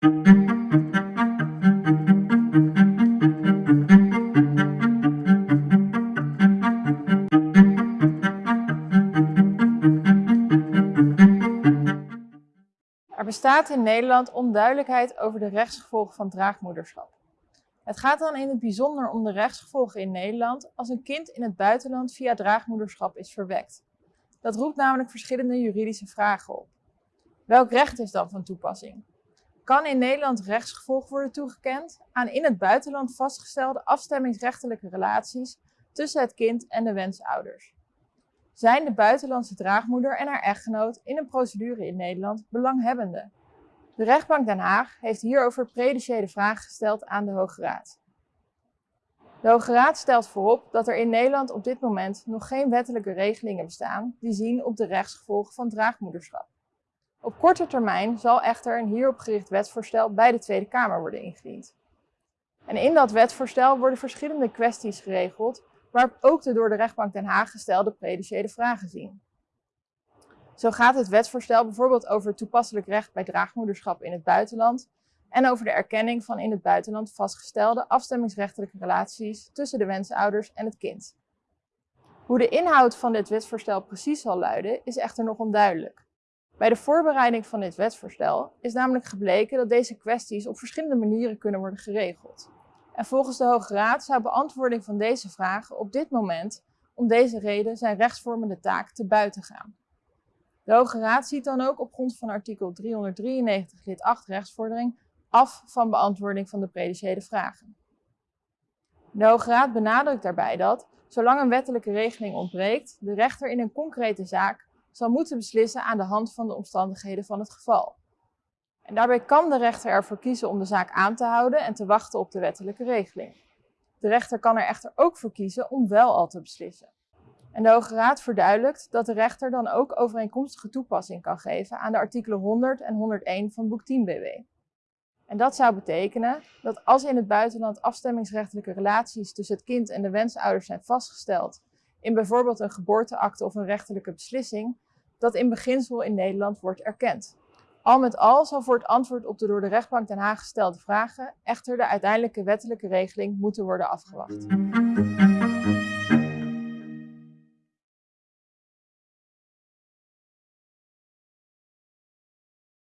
Er bestaat in Nederland onduidelijkheid over de rechtsgevolgen van draagmoederschap. Het gaat dan in het bijzonder om de rechtsgevolgen in Nederland als een kind in het buitenland via draagmoederschap is verwekt. Dat roept namelijk verschillende juridische vragen op. Welk recht is dan van toepassing? Kan in Nederland rechtsgevolg worden toegekend aan in het buitenland vastgestelde afstemmingsrechtelijke relaties tussen het kind en de wensouders? Zijn de buitenlandse draagmoeder en haar echtgenoot in een procedure in Nederland belanghebbenden? De rechtbank Den Haag heeft hierover prediciële vragen gesteld aan de Hoge Raad. De Hoge Raad stelt voorop dat er in Nederland op dit moment nog geen wettelijke regelingen bestaan die zien op de rechtsgevolgen van draagmoederschap. Op korte termijn zal echter een hierop gericht wetsvoorstel bij de Tweede Kamer worden ingediend. En in dat wetsvoorstel worden verschillende kwesties geregeld waarop ook de door de rechtbank Den Haag gestelde prediciële vragen zien. Zo gaat het wetsvoorstel bijvoorbeeld over toepasselijk recht bij draagmoederschap in het buitenland en over de erkenning van in het buitenland vastgestelde afstemmingsrechtelijke relaties tussen de wensouders en het kind. Hoe de inhoud van dit wetsvoorstel precies zal luiden is echter nog onduidelijk. Bij de voorbereiding van dit wetsvoorstel is namelijk gebleken dat deze kwesties op verschillende manieren kunnen worden geregeld. En volgens de Hoge Raad zou beantwoording van deze vragen op dit moment om deze reden zijn rechtsvormende taak te buiten gaan. De Hoge Raad ziet dan ook op grond van artikel 393 lid 8 rechtsvordering af van beantwoording van de prediciële vragen. De Hoge Raad benadrukt daarbij dat, zolang een wettelijke regeling ontbreekt, de rechter in een concrete zaak zal moeten beslissen aan de hand van de omstandigheden van het geval. En daarbij kan de rechter ervoor kiezen om de zaak aan te houden en te wachten op de wettelijke regeling. De rechter kan er echter ook voor kiezen om wel al te beslissen. En de Hoge Raad verduidelijkt dat de rechter dan ook overeenkomstige toepassing kan geven aan de artikelen 100 en 101 van boek 10 BW. En dat zou betekenen dat als in het buitenland afstemmingsrechtelijke relaties tussen het kind en de wensouders zijn vastgesteld, in bijvoorbeeld een geboorteakte of een rechterlijke beslissing, dat in beginsel in Nederland wordt erkend. Al met al zal voor het antwoord op de door de rechtbank Den Haag gestelde vragen echter de uiteindelijke wettelijke regeling moeten worden afgewacht.